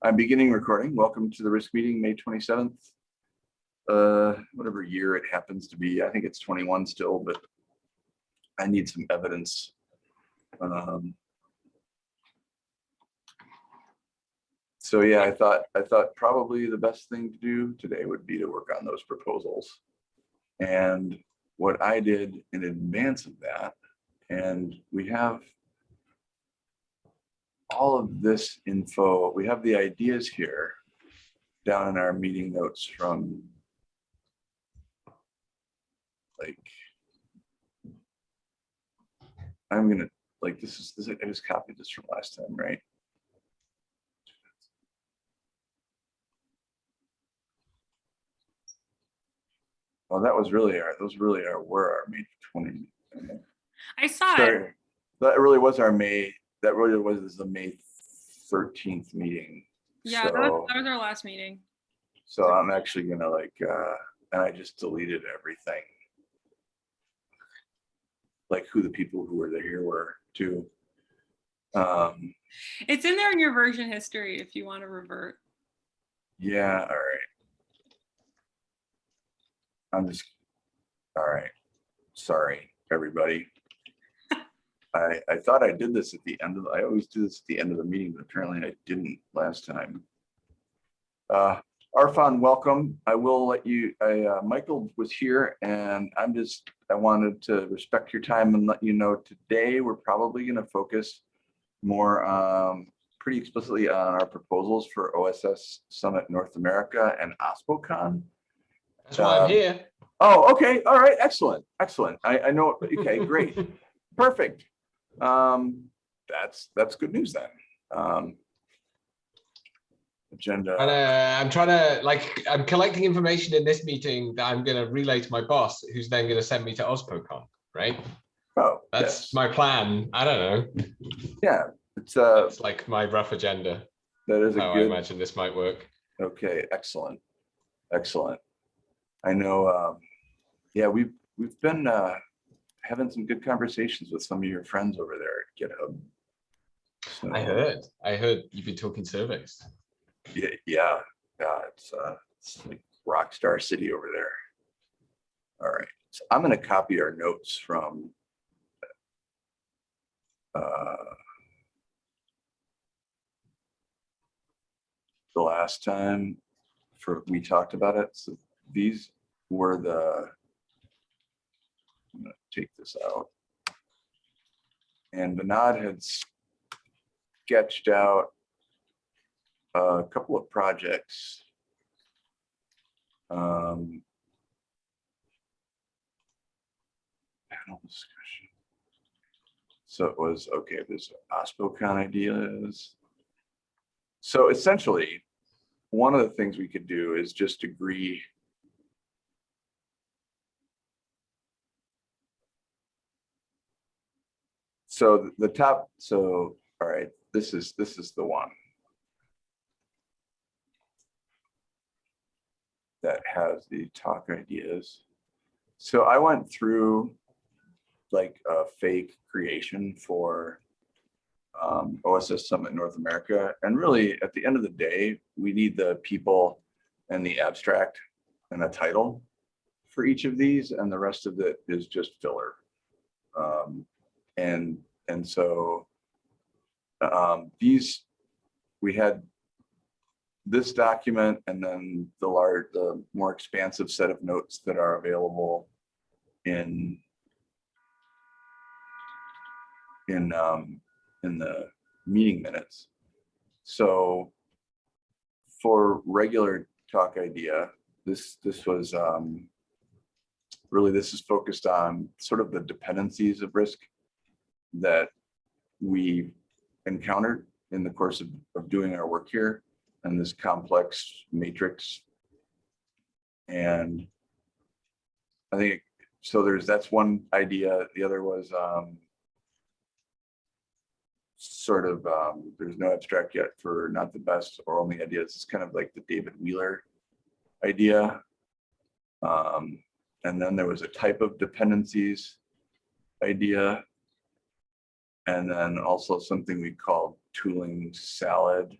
I'm beginning recording. Welcome to the risk meeting, May 27th. Uh, whatever year it happens to be. I think it's 21 still, but I need some evidence. Um, So yeah, I thought, I thought probably the best thing to do today would be to work on those proposals. And what I did in advance of that, and we have all of this info, we have the ideas here down in our meeting notes from like I'm gonna, like, this is, this, I just copied this from last time, right? Well, that was really our, those really are, were our May twenty. I saw it. That really was our May, that really was the May thirteenth meeting. Yeah, that was, that was our last meeting. So I'm actually gonna like, uh, and I just deleted everything. Like who the people who were there here were too. Um, It's in there in your version history if you want to revert. yeah, all right. I'm just, all right, sorry, everybody. I, I thought I did this at the end of, the, I always do this at the end of the meeting, but apparently I didn't last time. Uh, Arfon, welcome. I will let you, I, uh, Michael was here and I'm just, I wanted to respect your time and let you know today, we're probably gonna focus more, um, pretty explicitly on our proposals for OSS Summit North America and OSPOCon. That's why Um, I'm here. Oh, okay, all right, excellent, excellent. I, I know, okay, great, perfect. Um, that's, that's good news then. Um. And Agenda, uh, I'm trying to like I'm collecting information in this meeting that I'm going to relay to my boss, who's then going to send me to OSPOCon. Right? oh, That's yes, my plan. I don't know. yeah, it's, uh, It's like my rough agenda. that is a How I good, imagine this might work. okay, excellent, excellent. I know, um, yeah, we've, we've been, uh, having some good conversations with some of your friends over there at GitHub. So- I heard. I heard you've been talking surveys. Yeah, yeah, yeah, it's uh, it's like rock star city over there. All right, so I'm gonna copy our notes from. uh, The last time for, we talked about it, so these were the. Take this out. And Bernard had sketched out a couple of projects. Um, Panel discussion. So it was, okay, there's OSPOCon ideas. So essentially, one of the things we could do is just agree. So the top, so, all right, this is, this is the one. that has the talk ideas. So I went through like a fake creation for um, OSS Summit North America. And really, at the end of the day, we need the people and the abstract and a title for each of these, and the rest of it is just filler. Um, and and so um, these we had this document and then the large, the more expansive set of notes that are available in in um, in the meeting minutes. So for regular talk idea, this this was um, really this is focused on sort of the dependencies of risk that we encountered in the course of, of doing our work here and this complex matrix. And I think, so there's, that's one idea. The other was um, sort of, um, there's no abstract yet for not the best or only ideas. It's kind of like the David Wheeler idea. Um, and then there was a type of dependencies idea. And then also something we call tooling salad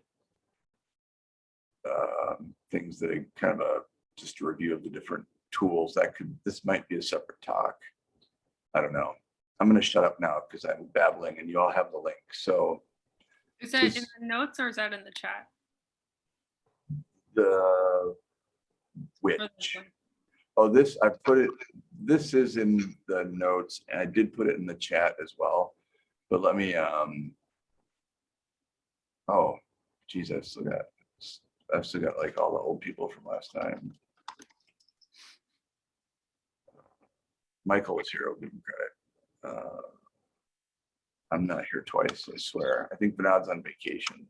um, things that are kind of a, just a review of the different tools that could, this might be a separate talk. I don't know. I'm gonna shut up now because I'm babbling and you all have the link. So Is that in the notes or is that in the chat? the which, oh, this, I put it, this is in the notes and I did put it in the chat as well. But let me, um, oh, geez, I've still got, I've still got like all the old people from last time. Michael was here, I'll give him credit. Uh, I'm not here twice, I swear. I think Bernard's on vacation.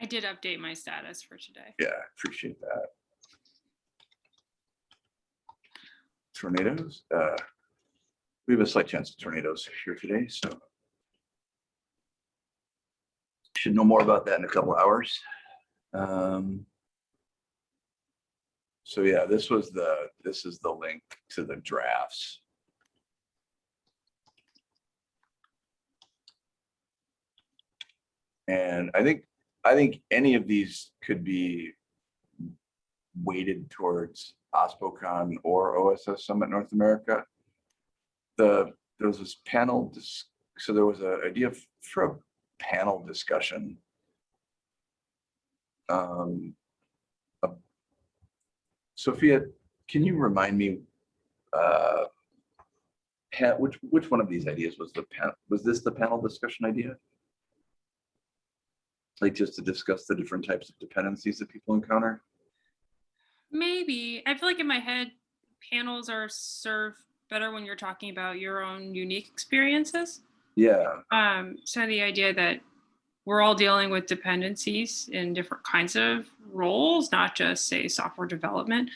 I did update my status for today. Yeah, appreciate that. Tornadoes, uh, we have a slight chance of tornadoes here today, so. Should know more about that in a couple hours. Um. So yeah, this was the, this is the link to the drafts. And I think, I think any of these could be weighted towards OSPOCon or OSS Summit North America. The, there was this panel, so there was an idea for a panel discussion. Um, uh, Sophia, can you remind me, uh, which, which one of these ideas was the pan, was this the panel discussion idea? Like just to discuss the different types of dependencies that people encounter? Maybe. I feel like in my head, panels are served better when you're talking about your own unique experiences. Yeah, Um, so the idea that we're all dealing with dependencies in different kinds of roles, not just say software development.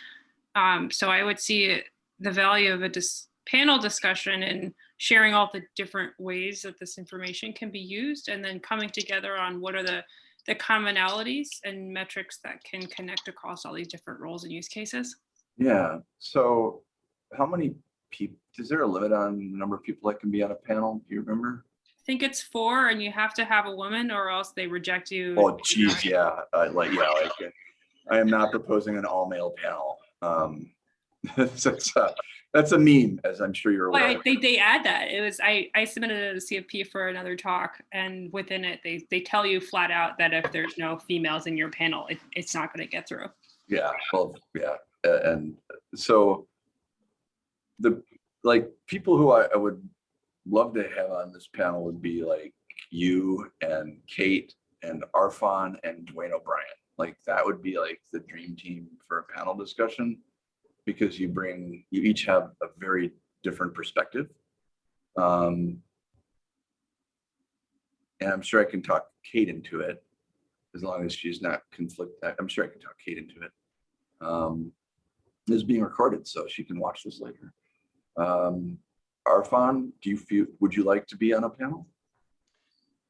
Um, so I would see it- the value of a dis- panel discussion and sharing all the different ways that this information can be used and then coming together on what are the the commonalities and metrics that can connect across all these different roles and use cases. yeah. So how many people, is there a limit on the number of people that can be on a panel? Do you remember? I think it's four and you have to have a woman or else they reject you. Oh geez, yeah, I like, yeah, like, uh, I am not proposing an all male panel. Um, That's, a- that's a meme, as I'm sure you're Well, I, aware. they, they add that. It was I, I submitted a CFP for another talk, and within it, they, they tell you flat out that if there's no females in your panel, it, it's not going to get through. Yeah, well, yeah, and so the, like, people who I, I would love to have on this panel would be like you and Kate and Arfon and Duane O'Brien. Like, that would be like the dream team for a panel discussion. Because you bring, you each have a very different perspective. Um. And I'm sure I can talk Kate into it, as long as she's not conflict, I'm sure I can talk Kate into it. Um, this is being recorded, so she can watch this later. Um, Arfon, do you feel, would you like to be on a panel?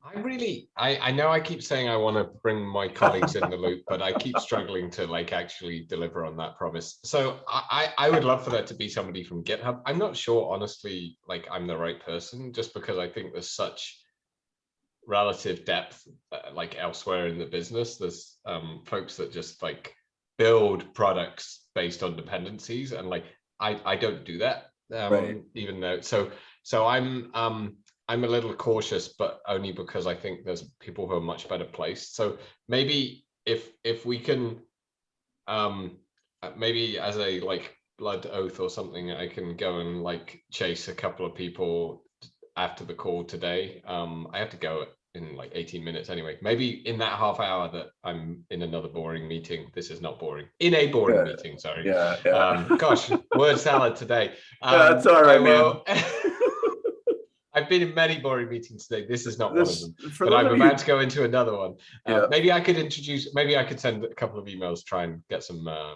I really, I, I know I keep saying I want to bring my colleagues in the loop, but I keep struggling to like actually deliver on that promise. So I, I would love for that to be somebody from GitHub. I'm not sure, honestly, like I'm the right person, just because I think there's such relative depth, uh, like elsewhere in the business. There's um, folks that just like build products based on dependencies, and like I, I don't do that. Um, Right. Even though, so so I'm um I'm a little cautious, but only because I think there's people who are much better placed. So maybe if if we can, um, maybe as a like blood oath or something, I can go and like chase a couple of people after the call today. Um, I have to go in like 18 minutes anyway. Maybe in that half hour that I'm in another boring meeting. This is not boring. In a boring Yeah. meeting, sorry. Yeah, yeah. Um, gosh, word salad today. Yeah, it's Um, all will... man. I've been in many boring meetings today. This is not one of them. But I'm of you, about to go into another one. Uh, Yeah. Maybe I could introduce, maybe I could send a couple of emails, try and get some uh,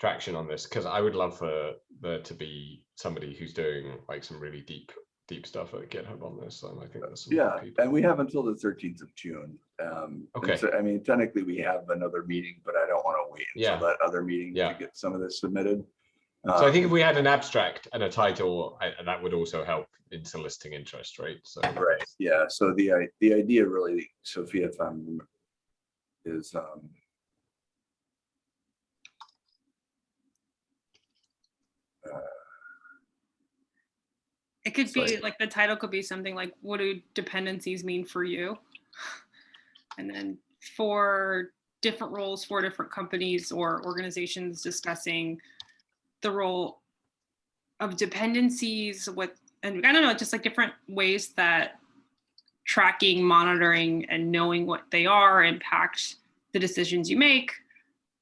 traction on this, because I would love for there to be somebody who's doing like some really deep, deep stuff at GitHub on this. And I think some yeah, people. and we have until the thirteenth of June. Um, Okay. so, I mean, technically, we have another meeting, but I don't want to wait Yeah. until that other meeting to get some of this submitted. So I think Um, if we had an abstract and a title, I, that would also help in soliciting interest, right? So Right, yeah, so the, the idea really, Sophia, if I'm, is, um, It could be like- like the title could be something like, what do dependencies mean for you? And then for different roles for different companies or organizations discussing the role of dependencies with, and I don't know, just like different ways that tracking, monitoring, and knowing what they are impact the decisions you make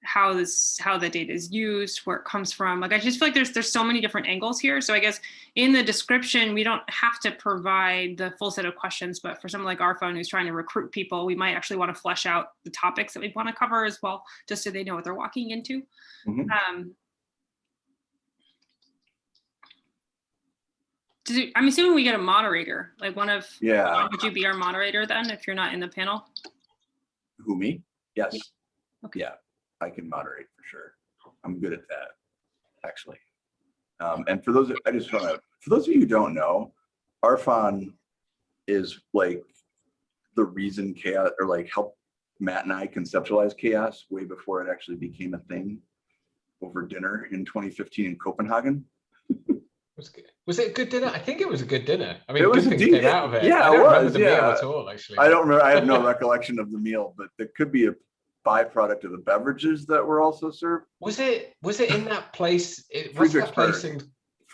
how this how the data is used where it comes from like i just feel like there's there's so many different angles here so i guess in the description we don't have to provide the full set of questions but for someone like Arfon who's trying to recruit people we might actually want to flesh out the topics that we want to cover as well just so they know what they're walking into Mhm. um does it- i'm assuming we get a moderator like one of yeah, would you be our moderator then if you're not in the panel who, me? Yes. Okay. Yeah, I can moderate for sure. I'm good at that, actually. Um, and for those, I just want to, for those of you who don't know, Arfon is like the reason CHAOSS, or like help Matt and I conceptualize CHAOSS way before it actually became a thing over dinner in 2015 in Copenhagen. Was, it- was it a good dinner? I think it was a good dinner. I mean, It was good things came out of it. yeah, I it don't remember was, the meal yeah. at all, actually. I don't remember, I have no recollection of the meal, but there could be a byproduct of the beverages that were also served. Was it? Was it in that place? It, what's that place in?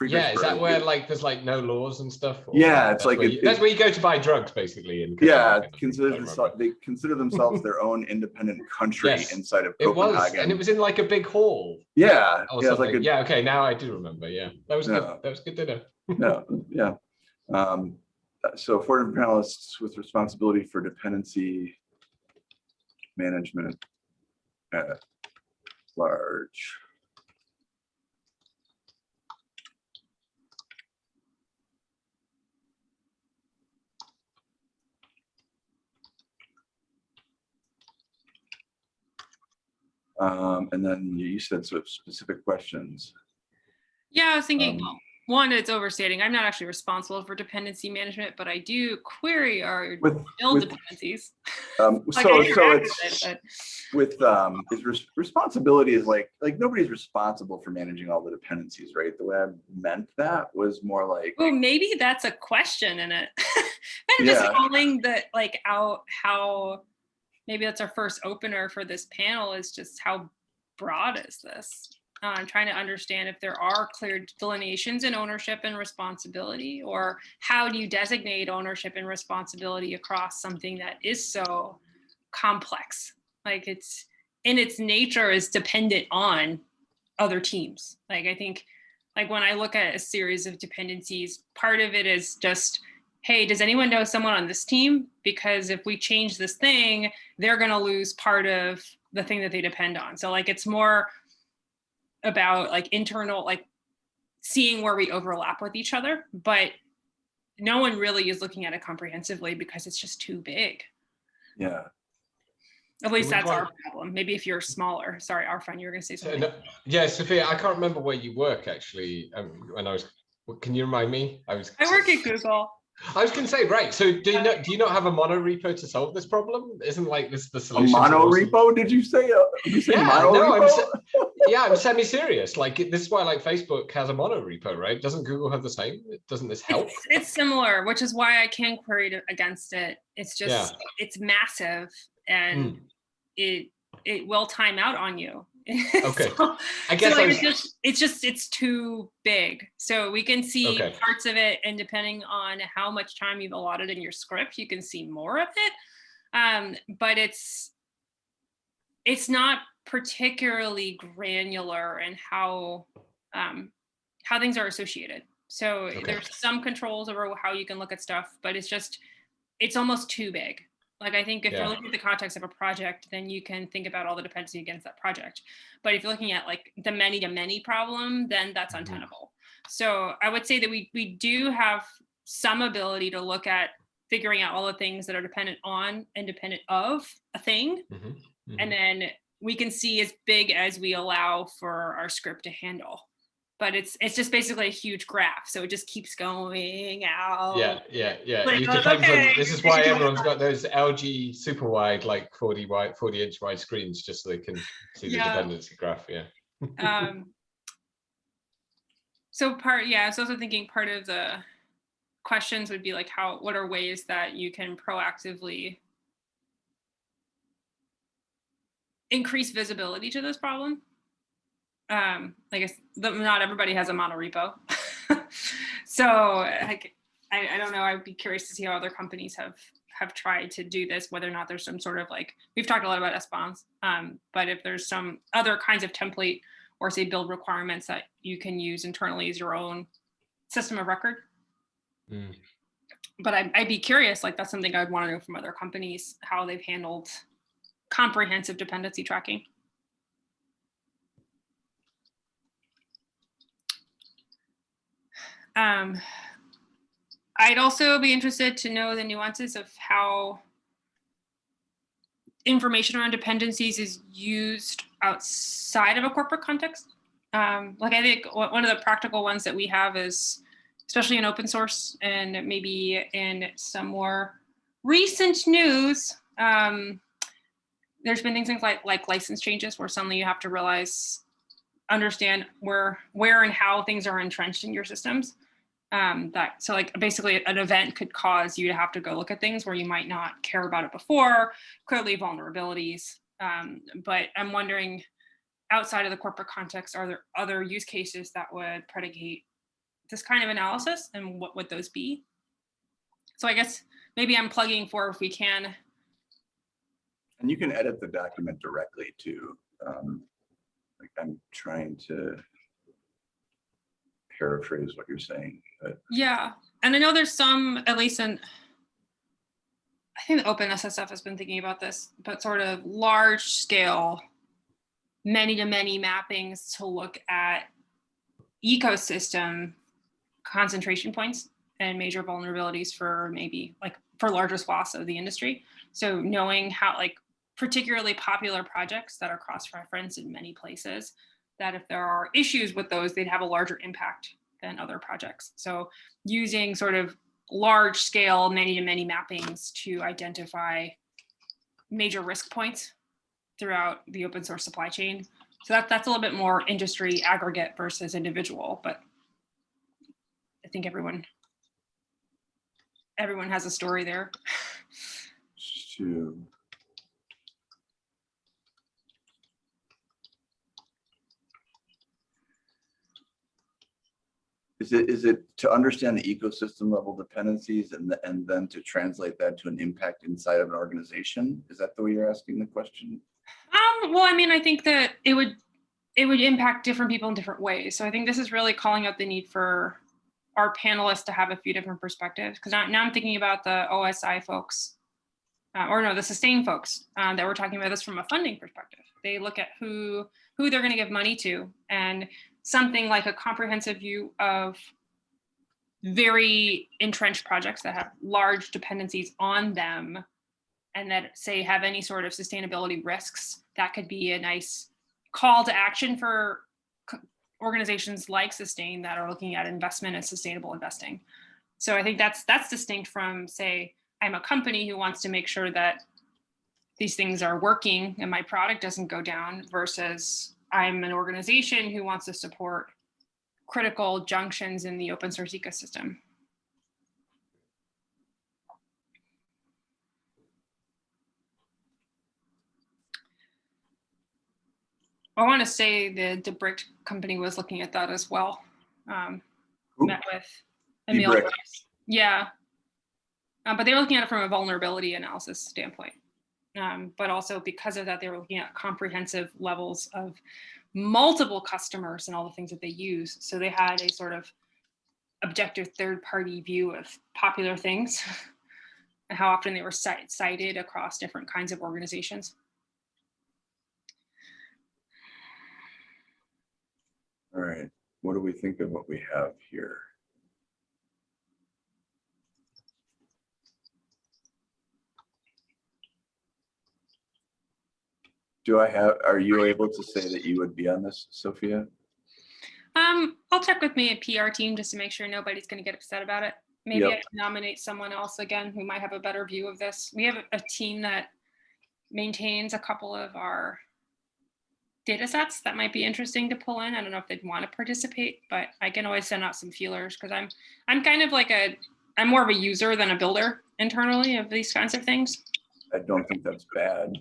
Yeah, is that where like there's like no laws and stuff? or- Yeah, it's like where it- you, that's where you go to buy drugs, basically. In Yeah, consider themselves, they consider themselves their own independent country Yes, inside of It was, and it was in like a big hall. Yeah, Or yeah, like a, yeah, okay, now I do remember. Yeah, that was Yeah. good. That was good dinner. no, yeah. Um, so different panelists with responsibility for dependency management at large. Um, and then you said sort of specific questions. Yeah, I was thinking, Um, one, it's overstating. I'm not actually responsible for dependency management, but I do query our With, build with, dependencies. um, Like, so, so it's. with it, with um is res- responsibility is like like nobody's responsible for managing all the dependencies right the way i meant that was more like Well, maybe that's a question in it. I'm just Yeah. calling that like out how maybe that's our first opener for this panel is just how broad is this? I'm trying to understand if there are clear delineations in ownership and responsibility, or how do you designate ownership and responsibility across something that is so complex? Like it's in its nature is dependent on other teams. Like I think, like when I look at a series of dependencies, part of it is just, hey, does anyone know someone on this team? Because if we change this thing, they're going to lose part of the thing that they depend on. So like it's more about like internal, like seeing where we overlap with each other, but no one really is looking at it comprehensively because it's just too big. yeah At least that's our problem. Maybe if you're smaller, sorry, Arfon, you were going to say something. no- yeah, Sophia, I can't remember where you work actually. Um, when I was, can you remind me? I was. I work at Google. I was going to say, right. So do you know? Do you not have a mono repo to solve this problem? Isn't like this the solution? to mono repo did you say uh, did you say Yeah, mono no, I'm repo? sa- yeah, I'm semi-serious. Like this is why like Facebook has a mono repo, right? Doesn't Google have the same? Doesn't this help? It's, it's similar, which is why I can query to- against it. It's just, Yeah. it's massive and Hmm. it, it will time out on you. Okay. So- I guess so I was, it's just it's just it's too big so we can see Okay. parts of it and depending on how much time you've allotted in your script you can see more of it um but it's it's not particularly granular in how um how things are associated so Okay. there's some controls over how you can look at stuff but it's just it's almost too big like i think if Yeah. you're looking at the context of a project then you can think about all the dependency against that project but if you're looking at like the many to many problem, then that's Mhm. untenable. So I would say that we we do have some ability to look at figuring out all the things that are dependent on and dependent of a thing. Mhm, mhm. And then we can see as big as we allow for our script to handle. but it's it's just basically a huge graph, so it just keeps going out. Yeah, yeah, yeah. Like, It oh, depends on, this is why everyone's got those LG super wide, like 40 wide, 40 inch wide screens, just so they can see the dependency graph, yeah. um so part yeah i was also thinking part of the questions would be like how what are ways that you can proactively increase visibility to this problem um i guess the, not everybody has a mono repo so like I, I don't know i'd be curious to see how other companies have have tried to do this whether or not there's some sort of like we've talked a lot about SBOMs, um, but if there's some other kinds of template or say build requirements that you can use internally as your own system of record. Mm. But I'd, I'd be curious, like that's something I'd want to know from other companies, how they've handled comprehensive dependency tracking. Um, I'd also be interested to know the nuances of how information around dependencies is used outside of a corporate context. Um, like I think one of the practical ones that we have is, especially in open source and maybe in some more recent news, um, there's been things like like license changes where suddenly you have to realize, understand where where and how things are entrenched in your systems. Um, that so like basically an event could cause you to have to go look at things where you might not care about it before, clearly vulnerabilities. Um, but I'm wondering, outside of the corporate context, are there other use cases that would predicate this kind of analysis and what would those be? So I guess maybe I'm plugging for if we can. And you can edit the document directly too. Um, Like I'm trying to paraphrase what you're saying, but Yeah, and I know there's some, at least in, I think the OpenSSF has been thinking about this, but sort of large scale, many to many mappings to look at ecosystem concentration points and major vulnerabilities for maybe like for larger swaths of the industry. So knowing how like particularly popular projects that are cross-referenced in many places, that if there are issues with those, they'd have a larger impact than other projects. So using sort of large scale many to many mappings to identify major risk points throughout the open source supply chain. So that, that's a little bit more industry aggregate versus individual, but I think everyone everyone has a story there. to. Is it, is it to understand the ecosystem level dependencies and, th- and then to translate that to an impact inside of an organization? Is that the way you're asking the question? Um, well, I mean, I think that it would it would impact different people in different ways. So I think this is really calling out the need for our panelists to have a few different perspectives. Because now, now I'm thinking about the OSI folks, uh, or no, the sustain folks um, that we're talking about this from a funding perspective. They look at who who they're going to give money to, and something like a comprehensive view of very entrenched projects that have large dependencies on them and that say have any sort of sustainability risks, that could be a nice call to action for organizations like Sustain that are looking at investment and sustainable investing. So I think that's that's distinct from say I'm a company who wants to make sure that these things are working and my product doesn't go down versus I'm an organization who wants to support critical junctions in the open source ecosystem. I want to say the Debricked company was looking at that as well. Um, met with Emil. Yeah. Uh, but they were looking at it from a vulnerability analysis standpoint. Um, but also because of that, they were looking at comprehensive levels of multiple customers and all the things that they use. So they had a sort of objective third party view of popular things and how often they were cited across different kinds of organizations. All right, what do we think of what we have here? Do I have, are you able to say that you would be on this, Sophia? Um, I'll check with me and PR team just to make sure nobody's gonna get upset about it. Maybe I can nominate someone else again who might have a better view of this. We have a- a team that maintains a couple of our data sets that might be interesting to pull in. I don't know if they'd want to participate, but I can always send out some feelers because I'm I'm kind of like a I'm more of a user than a builder internally of these kinds of things. I don't think that's bad.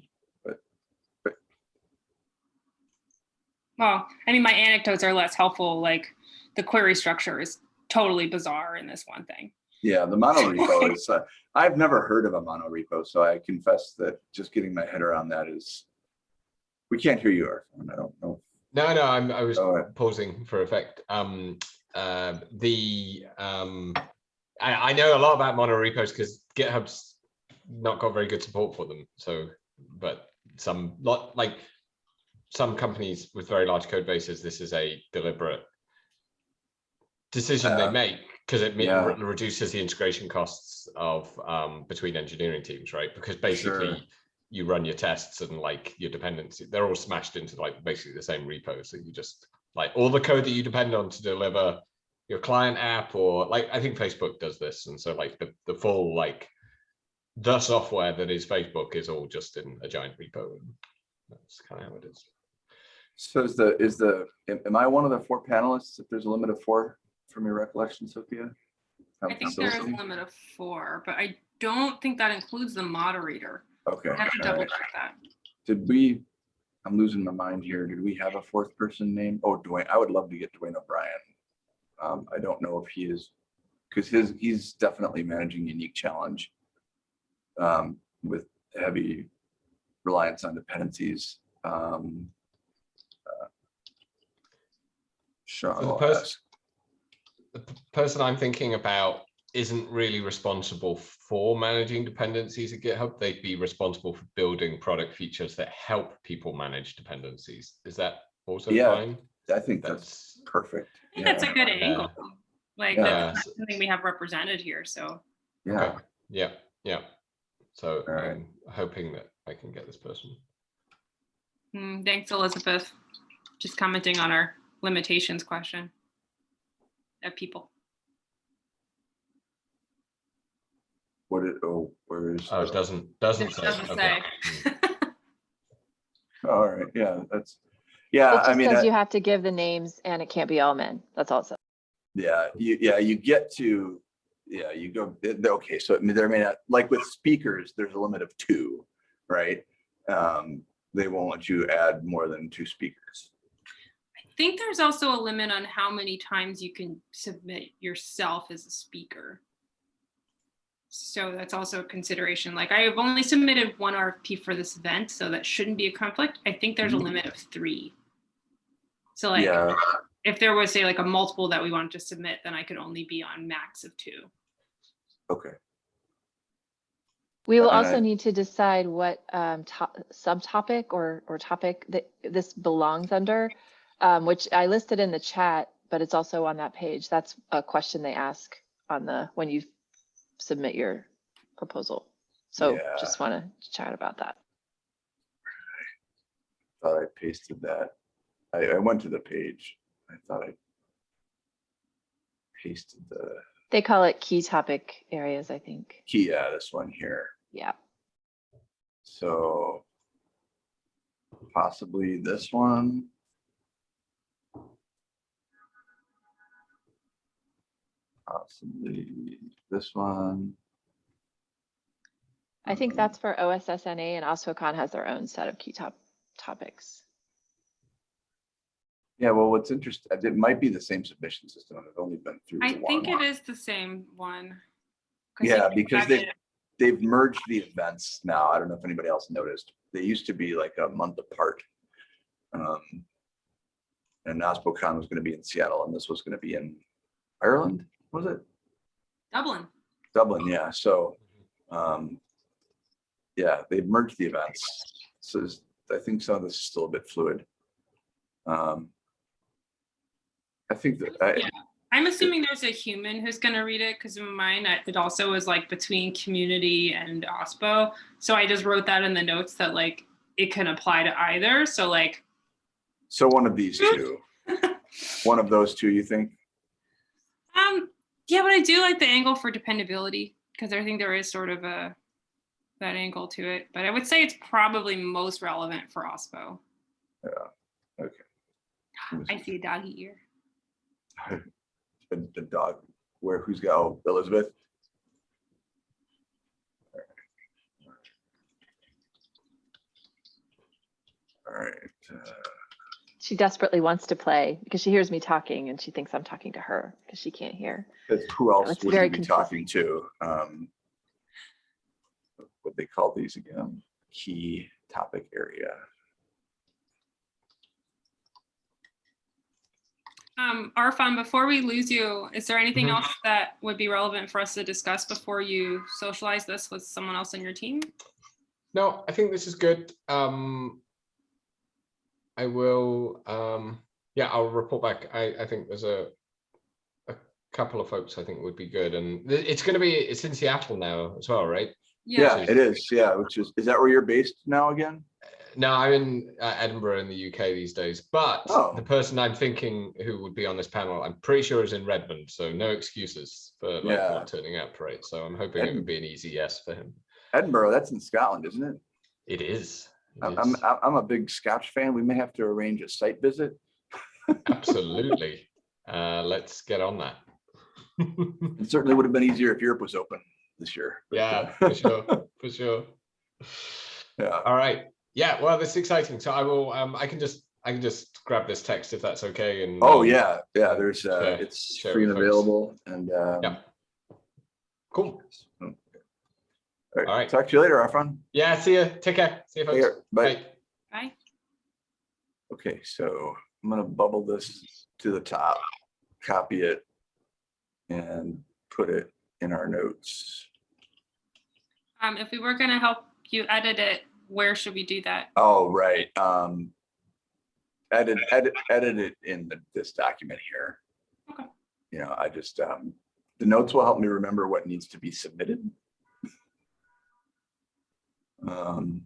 Well, I mean, my anecdotes are less helpful. Like the query structure is totally bizarre in this one thing. Yeah, the mono repo is, uh, I've never heard of a mono repo, so I confess that just getting my head around that is, we can't hear you, Arthur. I don't know. No, no, I'm, I was Go ahead. pausing for effect. Um, uh, the, um, I, I know a lot about mono repos because GitHub's not got very good support for them. So, but some lot like some companies with very large code bases, this is a deliberate decision Uh, they make because it yeah. re- reduces the integration costs of um, between engineering teams, right? Because basically Sure. you run your tests and like your dependency, they're all smashed into like basically the same repo. So you just like all the code that you depend on to deliver your client app or like I think Facebook does this. And so like the, the full like the software that is Facebook is all just in a giant repo. And that's kind of how it is. So is the, is the, am I one of the four panelists? If there's a limit of four from your recollection, Sophia? I think there is a limit of four, but I don't think that includes the moderator. Okay. I have to double right. check that. Did we, I'm losing my mind here. Did we have a fourth person name? Oh, Duane, I would love to get Duane O'Brien. Um, I don't know if he is, because his, he's definitely managing unique challenge. Um, with heavy reliance on dependencies. Um. uh, Sean, So the I'll pers- the person I'm thinking about isn't really responsible for managing dependencies at GitHub. They'd be responsible for building product features that help people manage dependencies. Is that also Yeah, fine? I think that's That's perfect. I think that's a Yeah, good Yeah. angle. Like Yeah. that's something we have represented here, so. Yeah, okay. Yeah, yeah. So All right. I'm hoping that I can get this person. hmm, Thanks, Elizabeth. Just commenting on our limitations question of people. what it, oh, where is? Oh, it doesn't doesn't It say. doesn't okay. say. All right, yeah, that's, yeah, It I mean. says I- you have to give the names and it can't be all men. That's all it says. Yeah, you, yeah, you get to, yeah, you go, okay, so I mean, there may not, like with speakers, there's a limit of two, right? Um, they won't let you add more than two speakers. I think there's also a limit on how many times you can submit yourself as a speaker. So that's also a consideration. Like I have only submitted one RFP for this event, so that shouldn't be a conflict. I think there's a Mhm. limit of three. So like Yeah, if there was say like a multiple that we wanted to submit, then I could only be on max of two. okay, We will Uh, also need to decide what um, to- subtopic or, or topic that this belongs under, um, which I listed in the chat, but it's also on that page. That's a question they ask on the, when you submit your proposal. So Yeah. just want to chat about that. I thought I pasted that. I, I went to the page. I thought I pasted the They call it key topic areas, I think. key, yeah, this one here. Yeah. So possibly this one. Possibly this one. I think that's for OSSNA and OSPOCon has their own set of key top topics. Yeah, well, what's interesting, it might be the same submission system. and I've only been through. I think one. it is the same one. Yeah, because they, they've merged the events now. I don't know if anybody else noticed. They used to be like a month apart. Um, And NASPOCon was gonna be in Seattle and this was gonna be in Ireland, was it? Dublin. Dublin, yeah, so, um, yeah, they've merged the events. So I think some of this is still a bit fluid. Um, I think that, I, Yeah. I'm assuming there's a human who's going to read it because in mine, it also was like between community and OSPO. So I just wrote that in the notes that like it can apply to either. So like, so one of these two, one of those two, you think? Um, yeah, but I do like the angle for dependability because I think there is sort of a that angle to it. But I would say it's probably most relevant for OSPO. Yeah. Okay. I see a doggy ear. The, the dog, where, who's got, oh, Elizabeth? All right, uh, She desperately wants to play because she hears me talking and she thinks I'm talking to her because she can't hear. that's- who else it's would very you be talking to? Um, What they call these again? Key topic area. Um, Arfon, before we lose you, is there anything Mhm. else that would be relevant for us to discuss before you socialize this with someone else on your team? No, I think this is good. Um, I will, um, yeah, I'll report back. I, I think there's a, a couple of folks I think would be good. And it's gonna be, it's in Seattle now as well, right? Yeah, is- it is, yeah, which is, is that where you're based now again? No, I'm in uh, Edinburgh in the UK these days, but Oh. the person I'm thinking who would be on this panel, I'm pretty sure is in Redmond, so no excuses for like Yeah. not turning up, right? So I'm hoping it would be an easy yes for him. Edinburgh, that's in Scotland, isn't it? It is. I'm, I'm. I'm a big Scotch fan. We may have to arrange a site visit. Absolutely. Uh, let's get on that. It certainly would have been easier if Europe was open this year. yeah, uh, for sure, for sure. Yeah, All right. Yeah, well, this is exciting. So I will, um, I can just, I can just grab this text if that's okay. And oh, um, yeah, yeah, there's, uh, share- it's share free and folks. available and, um. Yeah. Cool. All All right, right. talk to you later, Arfon. Yeah, see you. Take care. See you Take folks. care. Bye. Bye. Bye. Okay, so I'm gonna bubble this to the top, copy it. And put it in our notes. Um, if we were gonna help you edit it, where should we do that? Oh, right, um. Edit, edit, edit it in the- this document here. Okay. You know, I just, um, the notes will help me remember what needs to be submitted. Um.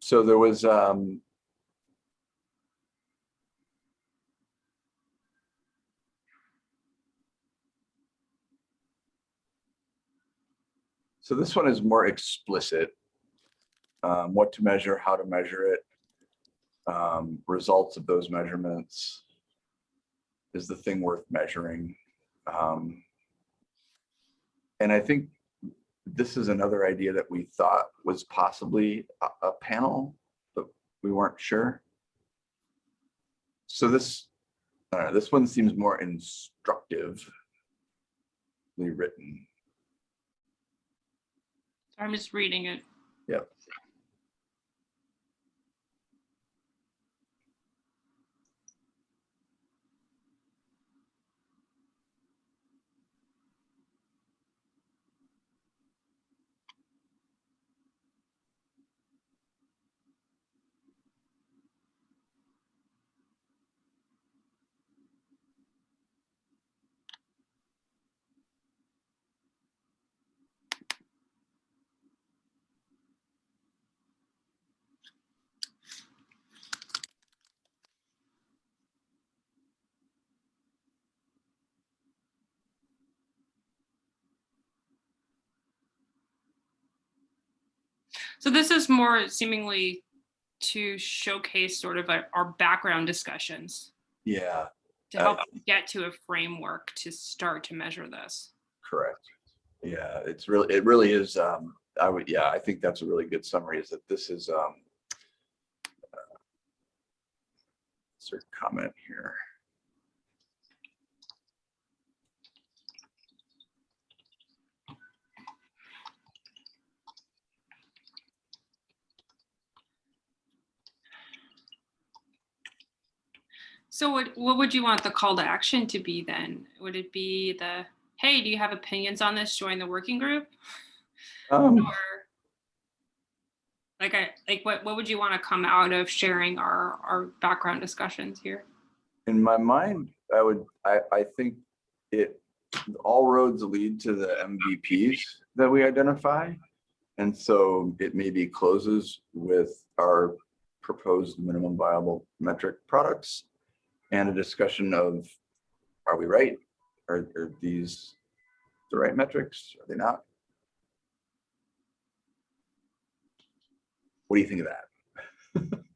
So there was, um. So this one is more explicit. Um, what to measure, how to measure it. Um, results of those measurements. Is the thing worth measuring? Um. And I think this is another idea that we thought was possibly a, a panel, but we weren't sure. So this, uh, this one seems more instructively written. I'm just reading it. Yep. So this is more seemingly to showcase sort of our, our background discussions Yeah, to Uh, help get to a framework to start to measure this. correct. Yeah, it's really, it really is, um, I would, yeah, I think that's a really good summary is that this is, um. uh, Insert comment here. So what, what would you want the call to action to be then? Would it be the, hey, do you have opinions on this? Join the working group? Um, Or like I, like what, what would you want to come out of sharing our, our background discussions here? in my mind, I would, I, I think it, all roads lead to the MVPs that we identify. And so it maybe closes with our proposed minimum viable metric products. And a discussion of, are we right? Are, are these the right metrics? Are they not? What do you think of that?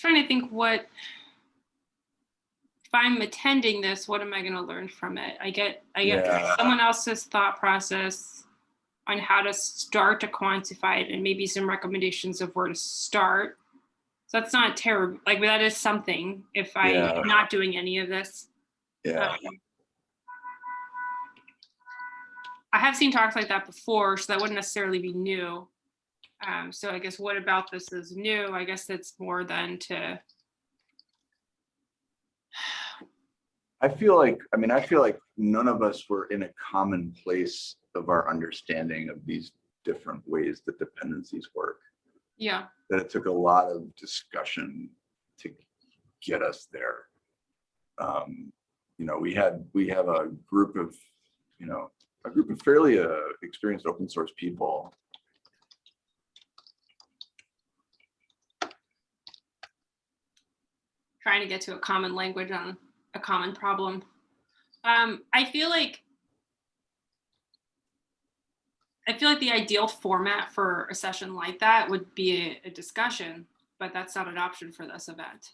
trying to think what if I'm attending this, what am I going to learn from it? I get I get Yeah. someone else's thought process on how to start to quantify it and maybe some recommendations of where to start. So that's not terrible. Like that is something if I Yeah. not doing any of this. Yeah, Um, I have seen talks like that before, so that wouldn't necessarily be new. Um, so I guess what about this is new? I guess it's more than to, I feel like, I mean, I feel like none of us were in a common place of our understanding of these different ways that dependencies work. yeah, That it took a lot of discussion to get us there. Um, you know, we had, we have a group of, you know, a group of fairly uh, experienced open source people. trying to get to a common language on a common problem. Um, I feel like I feel like the ideal format for a session like that would be a, a discussion, but that's not an option for this event,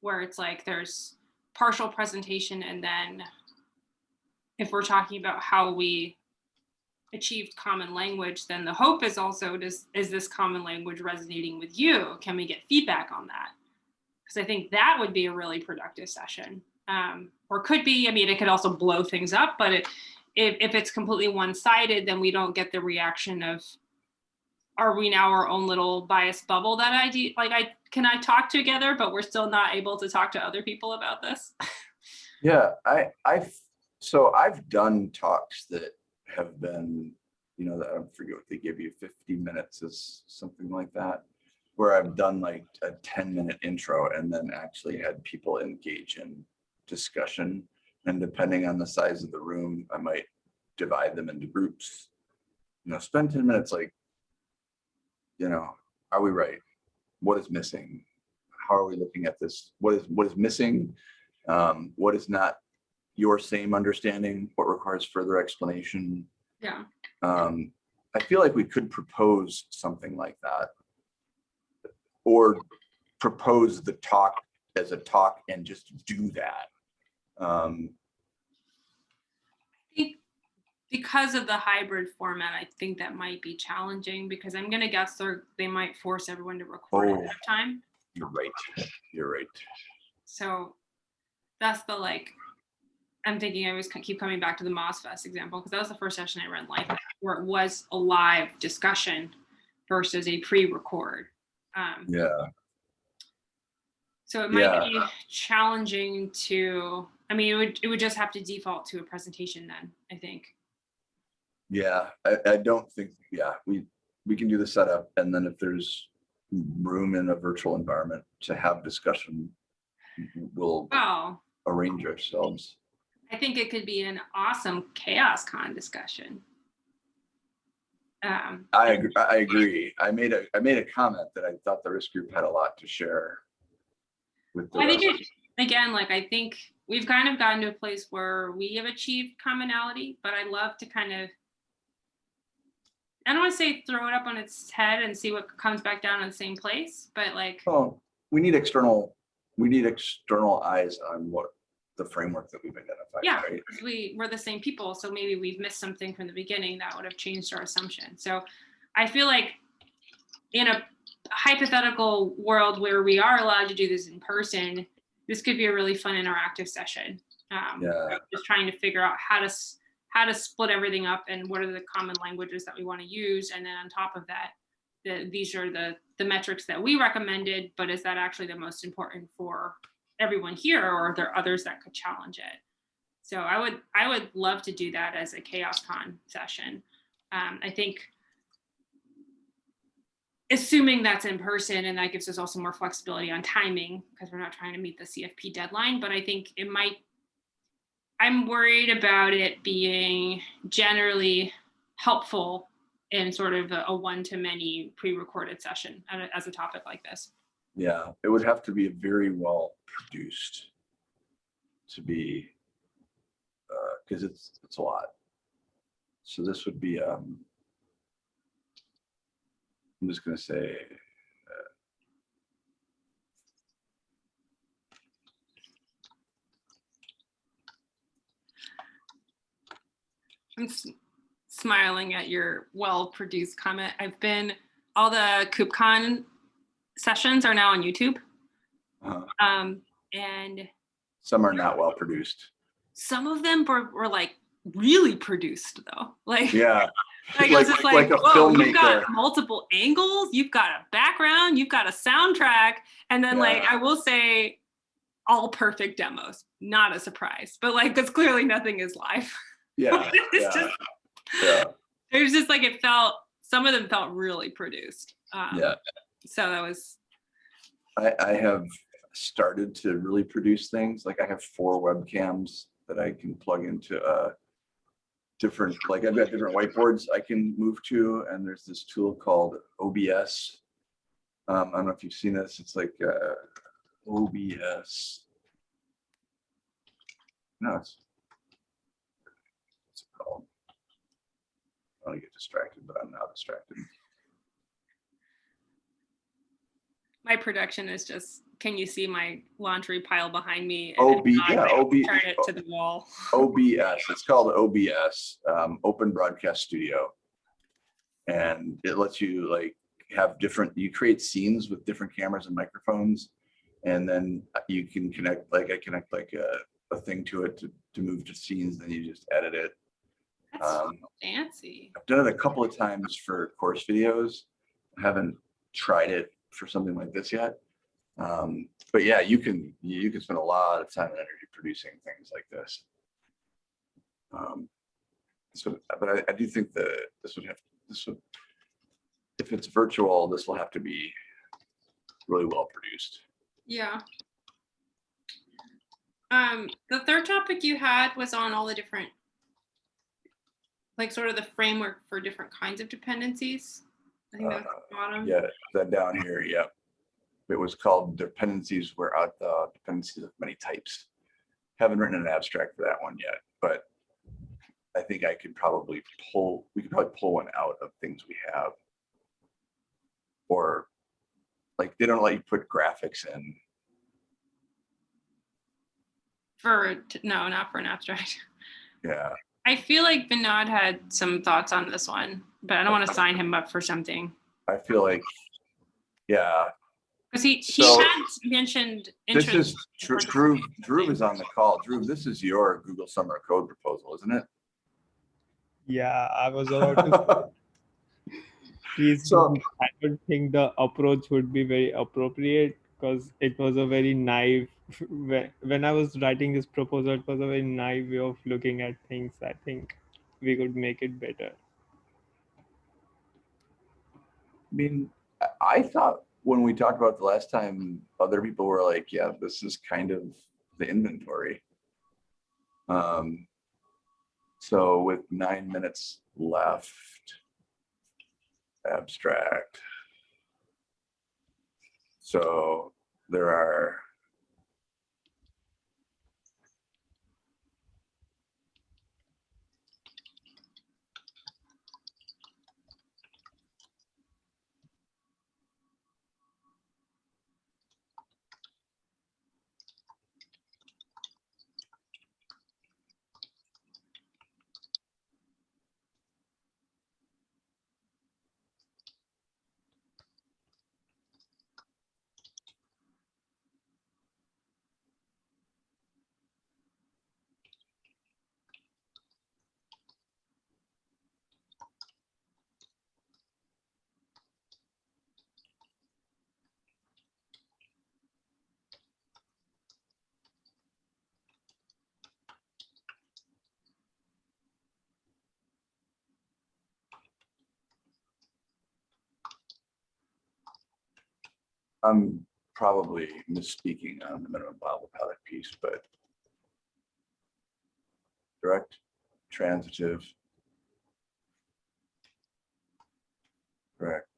where it's like there's partial presentation and then if we're talking about how we achieved common language, then the hope is also does is this common language resonating with you? Can we get feedback on that? Because I think that would be a really productive session. Um, or could be, I mean, it could also blow things up, but it, if, if it's completely one-sided, then we don't get the reaction of, are we now our own little biased bubble that I do? Like I, can I talk together, but we're still not able to talk to other people about this? Yeah, I, I've, so I've done talks that have been, you know, I forget what they give you, fifty minutes is something like that. Where I've done like a ten minute intro and then actually had people engage in discussion. And depending on the size of the room, I might divide them into groups. You know, spend ten minutes like, you know, are we right? What is missing? How are we looking at this? What is, what is missing? Um, what is not your same understanding? What requires further explanation? Yeah. Um, I feel like we could propose something like that. Or propose the talk as a talk and just do that. Um, I think because of the hybrid format, I think that might be challenging because I'm gonna guess they're, they might force everyone to record ahead Oh. of time. you're right, you're right. So that's the like, I'm thinking I always keep coming back to the MozFest example because that was the first session I ran like that, where it was a live discussion versus a pre-record. Um, Yeah, so it might Yeah. be challenging to, I mean, it would, it would just have to default to a presentation then, I think. yeah, I, I don't think, yeah, we, we can do the setup and then if there's room in a virtual environment to have discussion, we'll arrange ourselves. I think it could be an awesome CHAOSScon discussion. Um, I agree, I agree. I made a, I made a comment that I thought the risk group had a lot to share. With the I think it, again, like I think we've kind of gotten to a place where we have achieved commonality, but I love to kind of, I don't want to say throw it up on its head and see what comes back down in the same place, but like, Well, we need external, we need external eyes on what the framework that we've identified, Yeah. right? we, we're the same people, so maybe we've missed something from the beginning that would have changed our assumption. So I feel like in a hypothetical world where we are allowed to do this in person, this could be a really fun interactive session. Um, Yeah. Just trying to figure out how to, how to split everything up and what are the common languages that we want to use. And then on top of that, the, these are the, the metrics that we recommended, but is that actually the most important for everyone here or are there others that could challenge it? So I would, I would love to do that as a CHAOSScon session. Um, I think assuming that's in person and that gives us also more flexibility on timing because we're not trying to meet the CFP deadline, but I think it might, I'm worried about it being generally helpful in sort of a, a one-to-many pre-recorded session as a topic like this. Yeah, it would have to be very well produced to be, uh, because it's, it's a lot. So this would be, um, I'm just gonna say, I'm smiling at your well-produced comment. I've been, all the KubeCon sessions are now on YouTube. uh, Um, and some are not well produced. some of them were, were like really produced though. Like, Yeah, like, it was just like, a whoa, you've got multiple angles, you've got a background, you've got a soundtrack. And then like, I will say all perfect demos, not a surprise, but like, because clearly nothing is live. Yeah, It's yeah, just, yeah, it was just like, it felt, some of them felt really produced. Um, yeah. So that was, I, I have started to really produce things. Like I have four webcams that I can plug into uh different, like I've got different whiteboards I can move to, and there's this tool called OBS. Um, I don't know if you've seen this. It's like uh OBS. No, it's what's it called? I to get distracted, but I'm now distracted. my production is just, can you see my laundry pile behind me? OB, yeah, OB. Turn it to the wall. OBS, it's called OBS, um, Open Broadcast Studio. And it lets you like have different, you create scenes with different cameras and microphones. And then you can connect, like I connect like a, a thing to it to, to move to scenes, then you just edit it. That's Um, fancy. I've done it a couple of times for course videos. I haven't tried it for something like this yet. Um, but yeah, you can, you can spend a lot of time and energy producing things like this. Um, so, but I, I do think that this would have, this would, if it's virtual, this will have to be really well produced. Yeah. Um, the third topic you had was on all the different, like sort of the framework for different kinds of dependencies. I think that's Uh, the bottom. Yeah, that down here, yep. It was called dependencies were out the dependencies of many types. Haven't written an abstract for that one yet, but I think I could probably pull, we could probably pull one out of things we have. Or like, they don't let you put graphics in. For, no, not for an abstract. Yeah, I feel like Vinod had some thoughts on this one, but I don't want to sign him up for something. I feel like, yeah, Because he, he So, had mentioned this is, Drew, Drew Drew is on the call. Drew, this is your Google Summer Code proposal, isn't it? Yeah, I was about to. say, Please, So- I don't think the approach would be very appropriate because it was a very naive. When when I was writing this proposal, it was a very naive way of looking at things. I think we could make it better. I mean, I- I thought when we talked about the last time, other people were like, yeah, this is kind of the inventory. Um, so with nine minutes left, abstract. So there are I'm probably misspeaking on the minimum viable product piece, but direct, transitive. direct.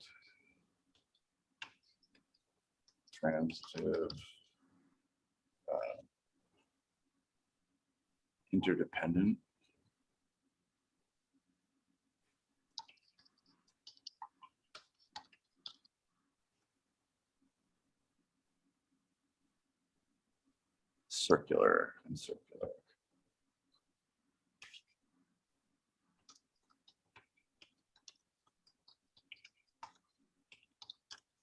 Transitive. uh, Interdependent. Circular and circular.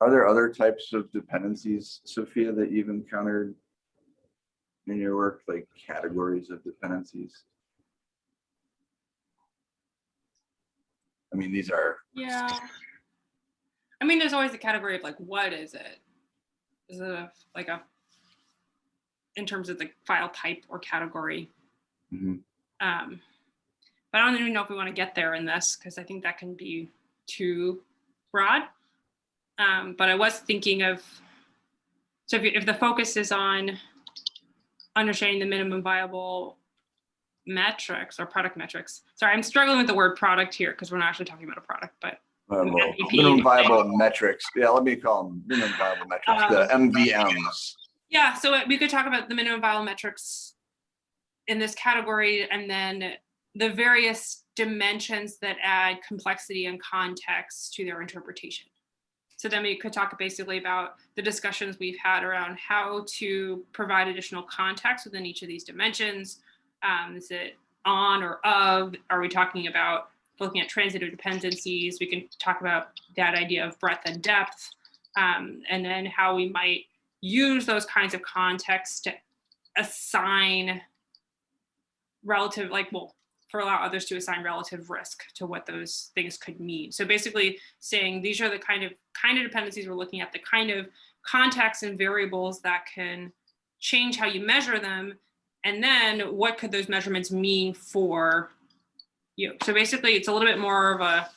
Are there other types of dependencies, Sophia, that you've encountered in your work, like categories of dependencies? I mean, these are, Yeah. I mean, there's always a category of like, what is it? Is it a, like a, in terms of the file type or category? Mhm. Um, but I don't even know if we want to get there in this because I think that can be too broad. Um, but I was thinking of, so if, you- if the focus is on understanding the minimum viable metrics or product metrics. Sorry, I'm struggling with the word product here because we're not actually talking about a product, but uh, minimum viable metrics. Yeah, let me call them minimum viable metrics, the MVMs. Yeah, so we could talk about the minimum viable metrics in this category and then the various dimensions that add complexity and context to their interpretation. So then we could talk basically about the discussions we've had around how to provide additional context within each of these dimensions. Um, is it on or of? Are we talking about looking at transitive dependencies? We can talk about that idea of breadth and depth, um, and then how we might use those kinds of contexts to assign relative, like, well, for allow others to assign relative risk to what those things could mean. So basically saying these are the kind of kind of dependencies we're looking at, the kind of contexts and variables that can change how you measure them. And then what could those measurements mean for you? So basically it's a little bit more of a,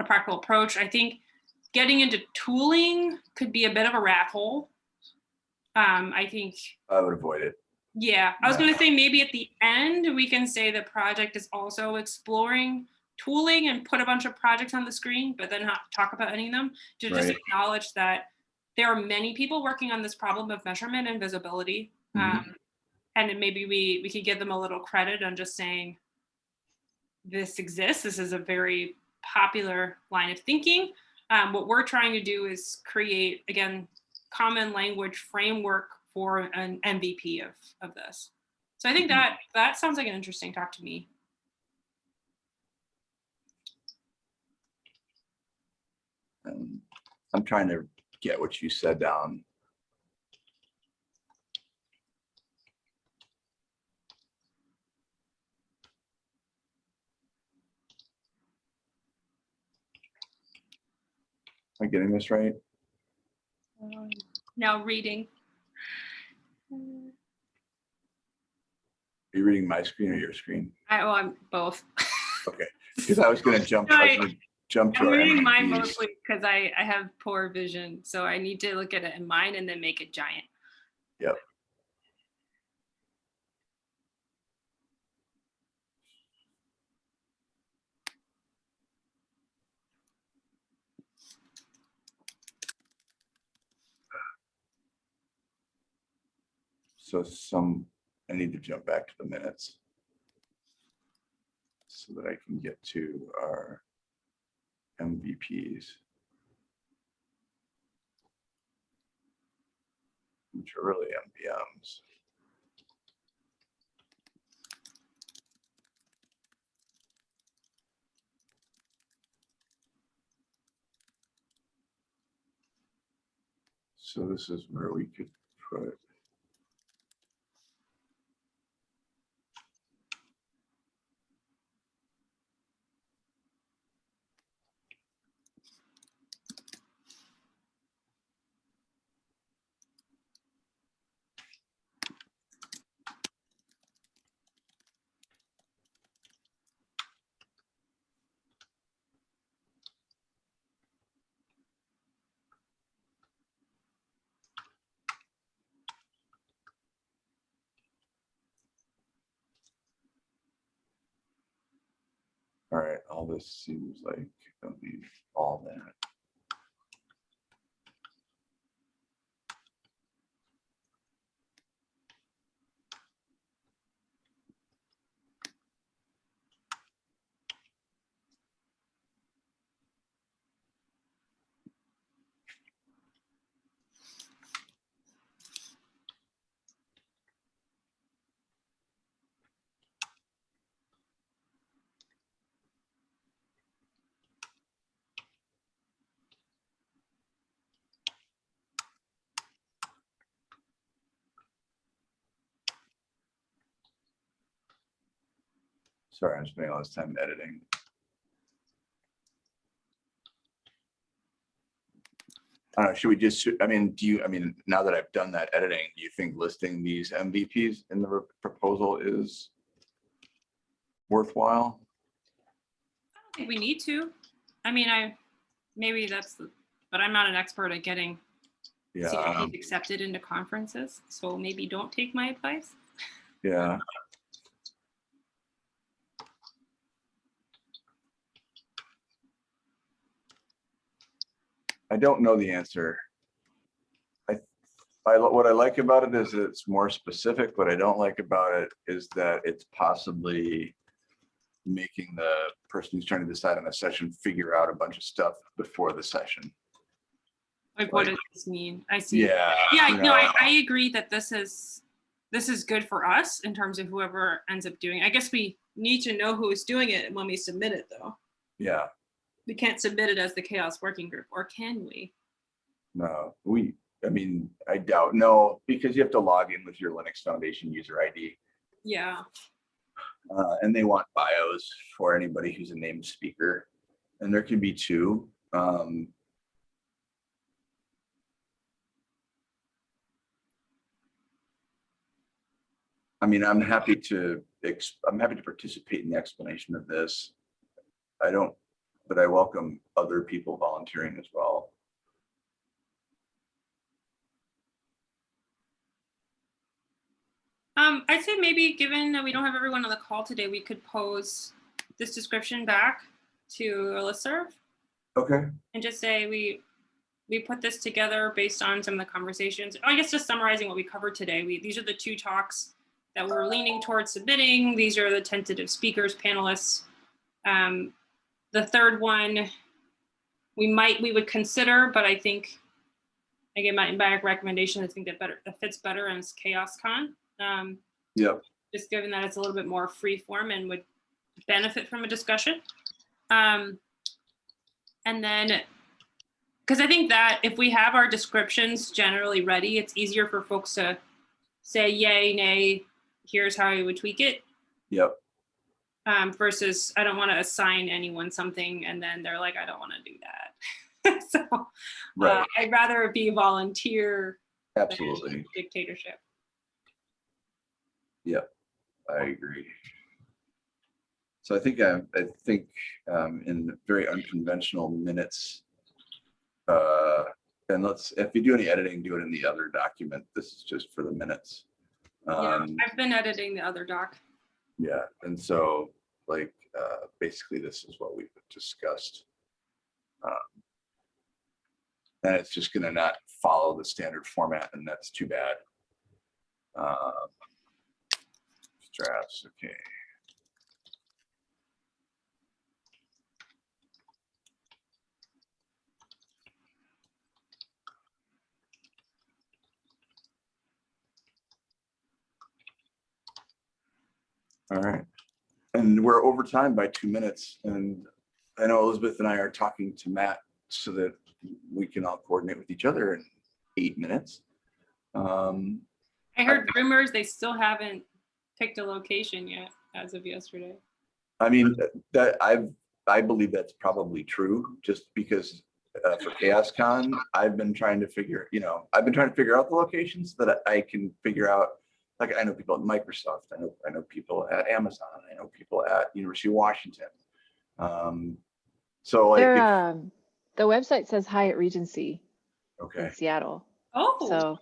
a practical approach. I think getting into tooling could be a bit of a rat hole. Um, I think I would avoid it. yeah, I was Yeah. gonna say maybe at the end, we can say the project is also exploring tooling and put a bunch of projects on the screen, but then not talk about any of them. To just acknowledge that there are many people working on this problem of measurement and visibility. Mhm. Um, and then maybe we, we could give them a little credit on just saying, this exists, this is a very popular line of thinking. Um, what we're trying to do is create, again, common language framework for an MVP of, of this. So I think Mhm. that that sounds like an interesting talk to me. And I'm trying to get what you said down. Am I getting this right? Now reading. Are you reading my screen or your screen? I, well, I'm both. Okay, because I was gonna jump, I was No, gonna jump to I'm reading mine mostly because I, I have poor vision. So I need to look at it in mine and then make it giant. So some, I need to jump back to the minutes. So that I can get to our MVPs. Which are really MVMs. So this is where we could put. All right, all this seems like, I need all that. Sorry, I'm spending all this time editing. I don't know, should we just, I mean, do you, I mean, now that I've done that editing, do you think listing these MVPs in the proposal is worthwhile? I don't think we need to. I mean, I, maybe that's the, but I'm not an expert at getting Yeah, CFPs um, accepted into conferences, so maybe don't take my advice. yeah. I don't know the answer. I, I, what I like about it is it's more specific. What I don't like about it is that it's possibly making the person who's trying to decide on a session figure out a bunch of stuff before the session. Like, what does this mean? I see. Yeah. Yeah, you no, I, know, I agree that this is, this is good for us in terms of whoever ends up doing. I guess we need to know who is doing it when we submit it, though. Yeah, We can't submit it as the CHAOSS working group, or can we? no, we, I mean, I doubt, no, because you have to log in with your Linux Foundation user ID. Yeah, Uh, and they want bios for anybody who's a named speaker. And there can be two. Um, I mean, I'm happy to, I'm happy to participate in the explanation of this. I don't, but I welcome other people volunteering as well. um, I'd say maybe, given that we don't have everyone on the call today, we could pose this description back to a listserv Okay, and just say we, we put this together based on some of the conversations. I guess just summarizing what we covered today, we, these are the two talks that we're leaning towards submitting. These are the tentative speakers, panelists. Um, the third one, we might, we would consider, but I think, again, my, my recommendation, I think that better, that fits better as CHAOSScon. Um, yep, just given that it's a little bit more free form and would benefit from a discussion. Um, and then, because I think that if we have our descriptions generally ready, it's easier for folks to say yay, nay, here's how I would tweak it. yep, Um, versus I don't want to assign anyone something and then they're like, I don't want to do that. so uh, I'd rather be volunteer absolutely. dictatorship. Yep, I agree. So I think, I, I think um, in very unconventional minutes, uh, and let's, if you do any editing, do it in the other document. This is just for the minutes. Yeah, Um, I've been editing the other doc. Yeah, and so like, uh, basically this is what we've discussed. Um, And it's just gonna not follow the standard format and that's too bad. Um, Drafts, okay. All right. And we're over time by two minutes. And I know Elizabeth and I are talking to Matt so that we can all coordinate with each other in eight minutes. Um, I heard rumors they still haven't picked a location yet as of yesterday. I mean, that I've, I believe that's probably true, just because uh, for CHAOSScon, I've been trying to figure, you know, I've been trying to figure out the locations so that I can figure out, like, I know people at Microsoft, I know, I know people at Amazon, I know people at University of Washington. Um, So like, if- um, the website says Hyatt Regency okay, in Seattle. Oh, So,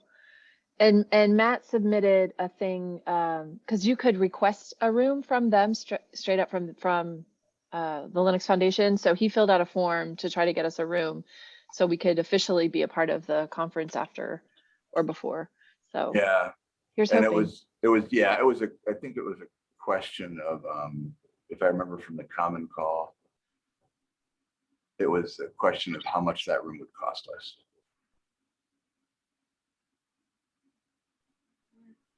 and, and Matt submitted a thing, um, cause you could request a room from them straight, straight up from, from, uh, the Linux Foundation. So he filled out a form to try to get us a room so we could officially be a part of the conference after or before. So yeah. Here's And it was, it was, yeah, it was a, I think it was a question of, um, if I remember from the common call. It was a question of how much that room would cost us.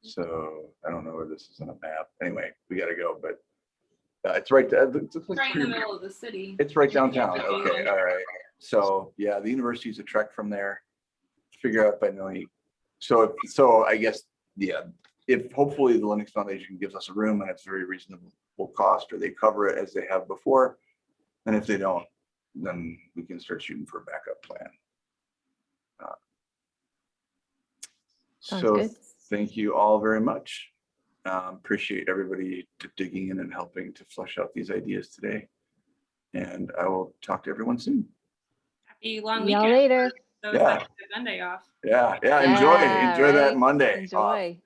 So I don't know where this is on a map. Anyway, we gotta go, but uh, it's right, there. it's it's like right in the middle of the city. It's right downtown. Okay, all right. So, yeah, the university is a trek from there. Figure out if I know any. So, so I guess, yeah, if hopefully the Linux Foundation gives us a room and it's very reasonable cost, or they cover it as they have before. And if they don't, then we can start shooting for a backup plan. Uh, So good. thank you all very much. Um, Appreciate everybody digging in and helping to flesh out these ideas today. And I will talk to everyone soon. Happy long Y'all later. Those Yeah. that Monday off. Yeah, yeah, enjoy, Yeah, enjoy that right? Monday. off. Enjoy.